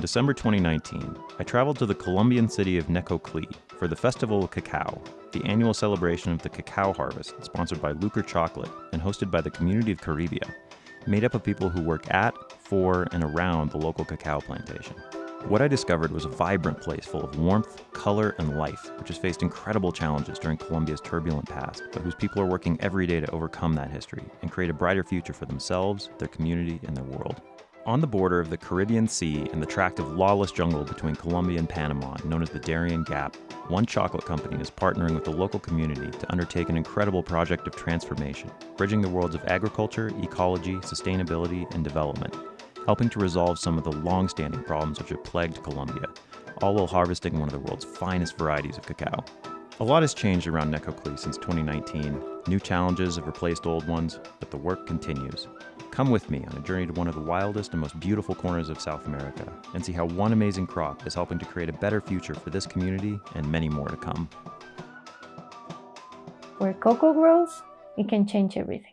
In December 2019, I traveled to the Colombian city of Necoclí for the Festival of Cacao, the annual celebration of the cacao harvest sponsored by Luker Chocolate and hosted by the community of Caribia, made up of people who work at, for, and around the local cacao plantation. What I discovered was a vibrant place full of warmth, color, and life, which has faced incredible challenges during Colombia's turbulent past, but whose people are working every day to overcome that history and create a brighter future for themselves, their community, and their world. On the border of the Caribbean Sea and the tract of lawless jungle between Colombia and Panama, known as the Darien Gap, one chocolate company is partnering with the local community to undertake an incredible project of transformation, bridging the worlds of agriculture, ecology, sustainability, and development helping to resolve some of the long-standing problems which have plagued Colombia, all while harvesting one of the world's finest varieties of cacao. A lot has changed around Necoclí since 2019. New challenges have replaced old ones, but the work continues. Come with me on a journey to one of the wildest and most beautiful corners of South America and see how one amazing crop is helping to create a better future for this community and many more to come. Where cocoa grows, it can change everything.